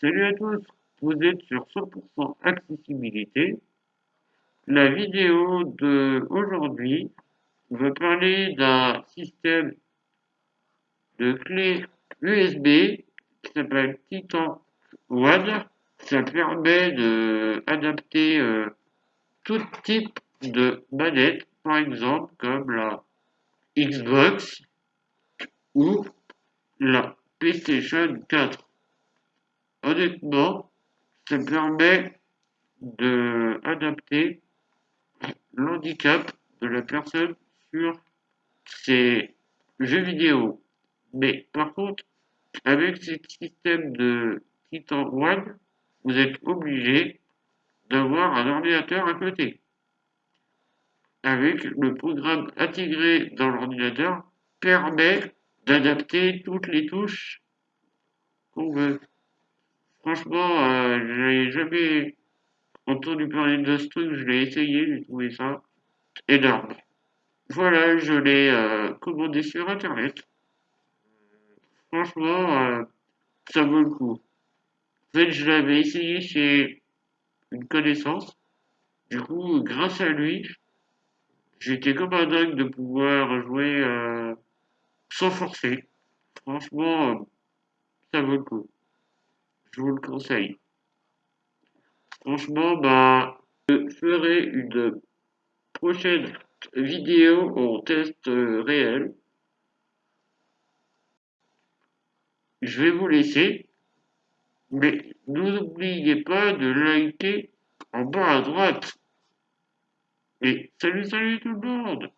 Salut à tous, vous êtes sur 100% accessibilité. La vidéo de aujourd'hui va parler d'un système de clé USB qui s'appelle Titan One. Ça permet d'adapter euh, tout type de manette, par exemple comme la Xbox ou la PlayStation 4 honnêtement, ça permet d'adapter l'handicap de la personne sur ses jeux vidéo. Mais par contre, avec ce système de Titan One, vous êtes obligé d'avoir un ordinateur à côté. Avec le programme intégré dans l'ordinateur permet d'adapter toutes les touches qu'on veut. Franchement, euh, j'ai jamais entendu parler de ce truc, je l'ai essayé, j'ai trouvé ça énorme. Voilà, je l'ai euh, commandé sur internet. Franchement, euh, ça vaut le coup. En fait, je l'avais essayé chez une connaissance. Du coup, grâce à lui, j'étais comme un dingue de pouvoir jouer sans forcer. Franchement, ça vaut le coup je vous le conseille. Franchement, bah, je ferai une prochaine vidéo en test réel. Je vais vous laisser, mais n'oubliez pas de liker en bas à droite. Et salut, salut tout le monde